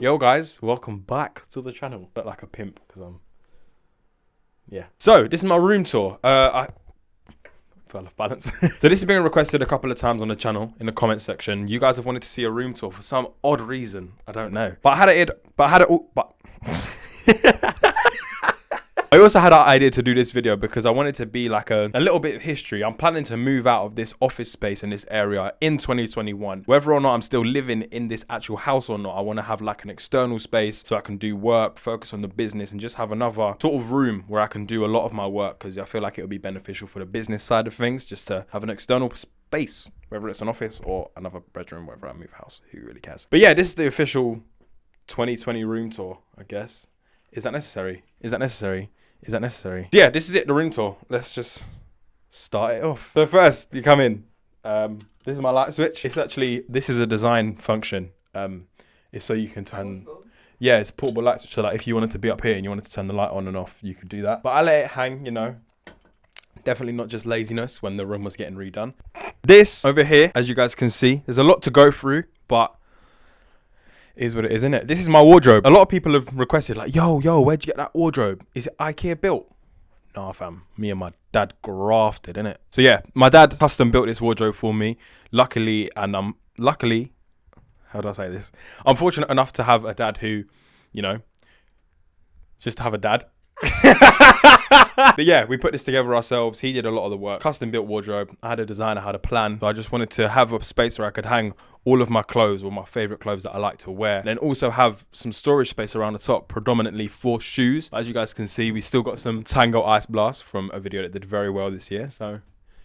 Yo guys, welcome back to the channel. Look like a pimp because I'm yeah. So this is my room tour. Uh I fell off balance. so this has been requested a couple of times on the channel in the comment section. You guys have wanted to see a room tour for some odd reason. I don't know. But I had it but I had it but I also had an idea to do this video because I wanted to be like a, a little bit of history. I'm planning to move out of this office space in this area in 2021. Whether or not I'm still living in this actual house or not, I want to have like an external space so I can do work, focus on the business and just have another sort of room where I can do a lot of my work because I feel like it would be beneficial for the business side of things just to have an external space, whether it's an office or another bedroom, whether I move house, who really cares? But yeah, this is the official 2020 room tour, I guess. Is that necessary? Is that necessary? Is that necessary? Yeah, this is it, the room tour. Let's just start it off. So first, you come in. Um, this is my light switch. It's actually, this is a design function. Um, it's so you can turn, yeah, it's portable light switch. So like if you wanted to be up here and you wanted to turn the light on and off, you could do that. But I let it hang, you know. Definitely not just laziness when the room was getting redone. This over here, as you guys can see, there's a lot to go through, but is what it is, isn't it? This is my wardrobe. A lot of people have requested, like, yo, yo, where'd you get that wardrobe? Is it IKEA built? Nah, fam. Me and my dad grafted, innit? So yeah, my dad custom built this wardrobe for me. Luckily, and I'm luckily, how do I say this? I'm fortunate enough to have a dad who, you know, just to have a dad but yeah, we put this together ourselves. He did a lot of the work. Custom built wardrobe. I had a designer, had a plan. So I just wanted to have a space where I could hang all of my clothes or my favorite clothes that I like to wear. And then also have some storage space around the top, predominantly for shoes. As you guys can see, we still got some Tango Ice Blast from a video that did very well this year. So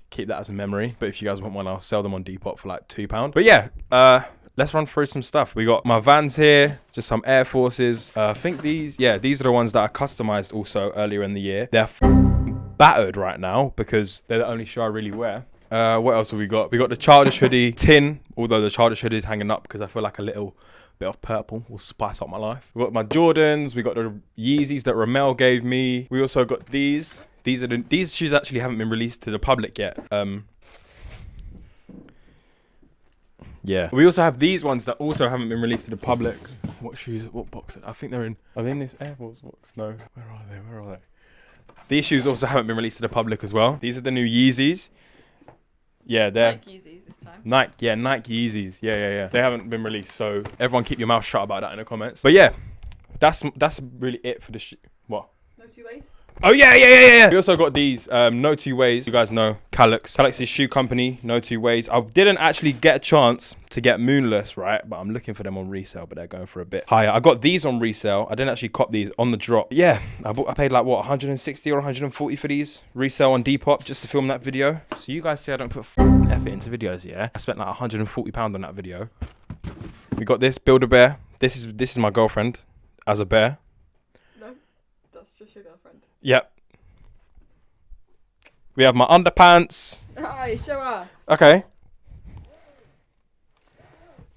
keep that as a memory. But if you guys want one, I'll sell them on Depop for like two pounds. But yeah, uh, let's run through some stuff. We got my Vans here, just some Air Forces. Uh, I think these, yeah, these are the ones that I customized also earlier in the year. They're battered right now because they're the only shoe I really wear. Uh, what else have we got? We got the childish hoodie tin, although the childish hoodie is hanging up because I feel like a little bit of purple will spice up my life. We got my Jordans. We got the Yeezys that Ramel gave me. We also got these. These are the, these shoes actually haven't been released to the public yet. Um, yeah. We also have these ones that also haven't been released to the public. What shoes? What box? I think they're in. Are they in this Air Force box? No. Where are they? Where are they? These shoes also haven't been released to the public as well. These are the new Yeezys. Yeah, they're Nike Yeezys this time. Nike. Yeah, Nike Yeezys. Yeah, yeah, yeah. They haven't been released, so everyone keep your mouth shut about that in the comments. But yeah, that's that's really it for the sh- what. No two ways. Oh yeah, yeah, yeah, yeah. We also got these um, No Two Ways. You guys know Calyx. Calyx's shoe company, No Two Ways. I didn't actually get a chance to get Moonless, right? But I'm looking for them on resale, but they're going for a bit higher. I got these on resale. I didn't actually cop these on the drop. Yeah, I, bought, I paid like what 160 or 140 for these resale on Depop just to film that video. So you guys see I don't put effort into videos, yeah? I spent like 140 pound on that video. We got this Build a Bear. This is this is my girlfriend as a bear. Just your girlfriend. Yep. We have my underpants. Hi, show us. Okay.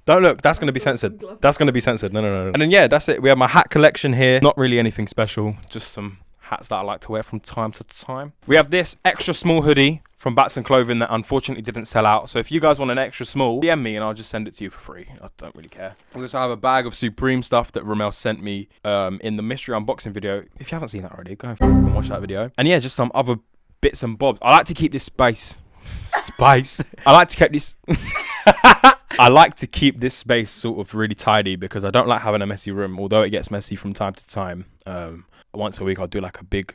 Don't look. That's going to be censored. That's going to be censored. No, no, no, no. And then yeah, that's it. We have my hat collection here. Not really anything special. Just some hats that I like to wear from time to time. We have this extra small hoodie from Batson Clothing that unfortunately didn't sell out. So if you guys want an extra small, DM me and I'll just send it to you for free. I don't really care. We also have a bag of Supreme stuff that Ramel sent me um, in the mystery unboxing video. If you haven't seen that already, go and watch that video. And yeah, just some other bits and bobs. I like to keep this space. Spice. I like to keep this. I like to keep this space sort of really tidy because I don't like having a messy room. Although it gets messy from time to time. Um, once a week, I'll do like a big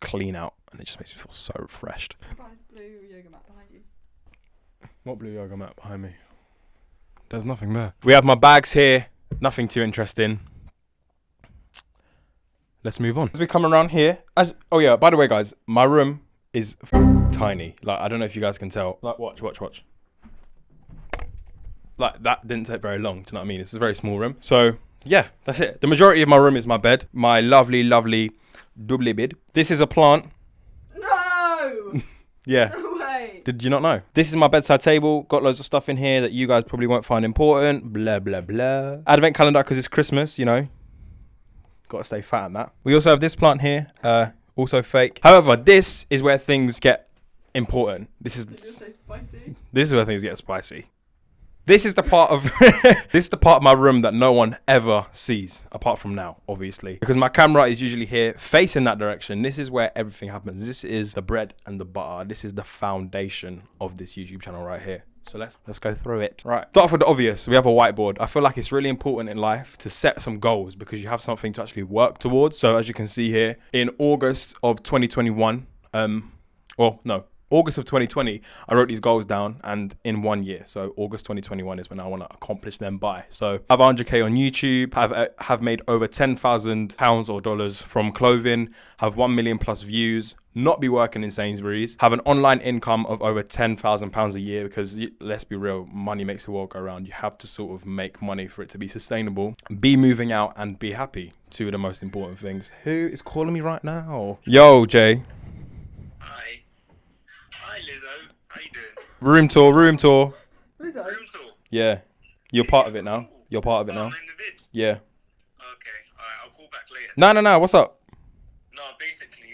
clean out, and it just makes me feel so refreshed. Surprise blue yoga mat behind you. What blue yoga mat behind me? There's nothing there. We have my bags here. Nothing too interesting. Let's move on. As we come around here, as, oh yeah, by the way, guys, my room is tiny. Like I don't know if you guys can tell. Like watch, watch, watch. Like that didn't take very long. Do you know what I mean? It's a very small room. So yeah, that's it. The majority of my room is my bed. My lovely, lovely double bed. This is a plant. No! Yeah. Did you not know? This is my bedside table. Got loads of stuff in here that you guys probably won't find important. Blah, blah, blah. Advent calendar because it's Christmas, you know. Got to stay fat on that. We also have this plant here. Uh, also fake. However, this is where things get important. This is this is where things get spicy. This is the part of this is the part of my room that no one ever sees, apart from now, obviously, because my camera is usually here, facing that direction. This is where everything happens. This is the bread and the butter. This is the foundation of this YouTube channel right here. So let's let's go through it. Right. Start with the obvious. We have a whiteboard. I feel like it's really important in life to set some goals because you have something to actually work towards. So as you can see here, in August of 2021, um, well, no, August of 2020, I wrote these goals down, and in one year, so August 2021 is when I want to accomplish them by. So I have 100k on YouTube, have uh, have made over 10,000 pounds or dollars from clothing, have 1 million plus views, not be working in Sainsbury's, have an online income of over 10,000 pounds a year because let's be real, money makes the world go round. You have to sort of make money for it to be sustainable. Be moving out and be happy. Two of the most important things. Who is calling me right now? Yo, Jay. Hi. Hi, Lizzo. How you doing? Room tour, room tour. Lizzo. Room tour. Yeah. You're part of it now. You're part of it Oh, now. I'm in the vid. Yeah. Okay. Alright, I'll call back later. No, no, no. What's up? No, basically,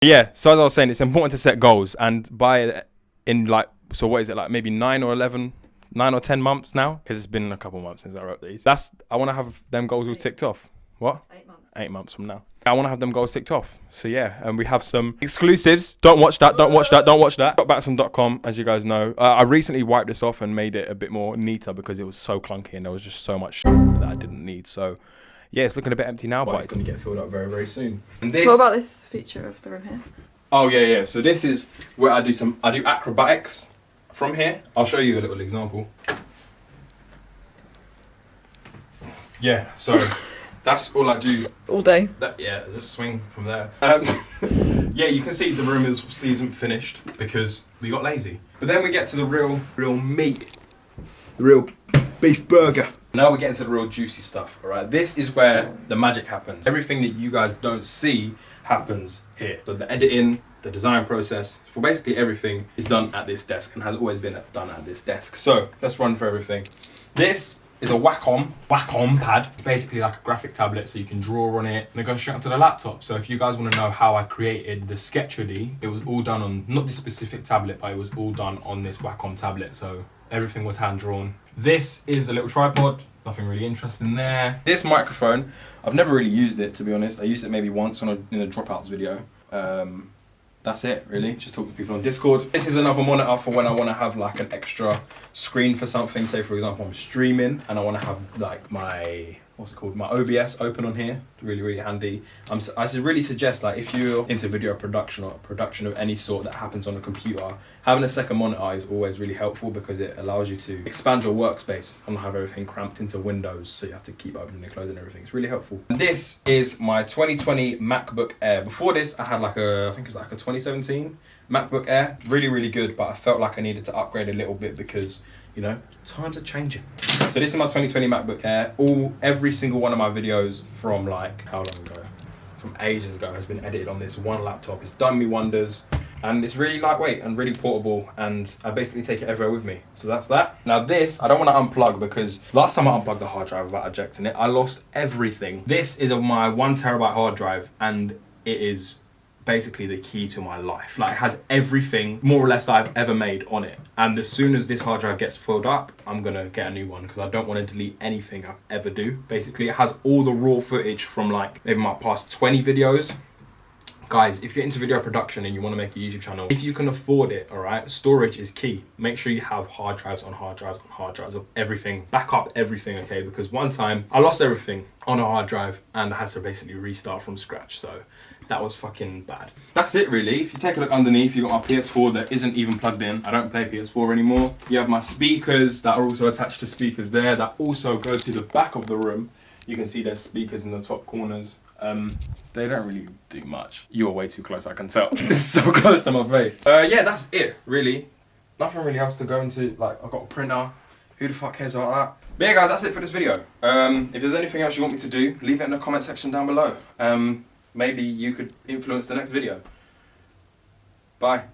Yeah. So as I was saying, it's important to set goals, and by in like, so what is it like? Maybe nine or eleven, nine or ten months now, because it's been a couple months since I wrote these. That's I want to have them goals all ticked off. What? Eight months. Eight months from now. I want to have them goals ticked off. So yeah, and we have some exclusives. Don't watch that. Don't watch that. Don't watch that. Batson.com, as you guys know. Uh, I recently wiped this off and made it a bit more neater because it was so clunky and there was just so much that I didn't need. So yeah, it's looking a bit empty now, but it's gonna get filled up very very soon. And this. What about this feature of the room here? Oh yeah, yeah. So this is where I do some. I do acrobatics from here. I'll show you a little example. Yeah. So that's all I do. All day. That yeah, just swing from there. Um, yeah, you can see the room is obviously isn't finished because we got lazy. But then we get to the real, real meat, the real beef burger. Now we get into the real juicy stuff. All right, this is where the magic happens. Everything that you guys don't see happens here. So the editing, the design process for basically everything is done at this desk and has always been done at this desk. So let's run for everything. This is a Wacom Wacom pad. It's basically like a graphic tablet, so you can draw on it and it goes straight onto the laptop. So if you guys want to know how I created the Sketchody, it was all done on not this specific tablet, but it was all done on this Wacom tablet. So everything was hand drawn. This is a little tripod. Nothing really interesting there. This microphone, I've never really used it to be honest. I used it maybe once on a, in a dropouts video. Um, that's it really. Just talk to people on discord. This is another monitor for when i want to have like an extra screen for something. Say for example i'm streaming and i want to have like my what's it called? My obs open on here. Really really handy. I really suggest like if you're into video production or production of any sort that happens on a computer having a second monitor is always really helpful because it allows you to expand your workspace and have everything cramped into windows so you have to keep opening and closing everything. It's really helpful. This is my 2020 macbook air. Before this i had like a i think it was like a 2017 macbook air. Really really good but i felt like i needed to upgrade a little bit because you know? Times are changing. So this is my 2020 macbook air. All every single one of my videos from like how long ago? From ages ago has been edited on this one laptop. It's done me wonders. And it's really lightweight and really portable. And I basically take it everywhere with me. So that's that. Now this, I don't want to unplug because last time I unplugged the hard drive without ejecting it, I lost everything. This is of my one terabyte hard drive and it is basically the key to my life. Like it has everything more or less that I've ever made on it. And as soon as this hard drive gets filled up, I'm gonna get a new one because I don't want to delete anything I ever do. Basically, it has all the raw footage from like maybe my past 20 videos guys if you're into video production and you want to make a youtube channel if you can afford it all right storage is key. Make sure you have hard drives on hard drives on hard drives of everything. Back up everything okay? Because one time i lost everything on a hard drive and i had to basically restart from scratch so that was fucking bad. That's it really. If you take a look underneath you got my ps4 that isn't even plugged in. I don't play ps4 anymore. You have my speakers that are also attached to speakers there that also go to the back of the room. You can see there's speakers in the top corners um, they don't really do much. You are way too close, I can tell. so close to my face. Uh, yeah, that's it, really. Nothing really else to go into. Like, I've got a printer. Who the fuck cares about that? But yeah, guys, that's it for this video. Um, if there's anything else you want me to do, leave it in the comment section down below. Um, maybe you could influence the next video. Bye.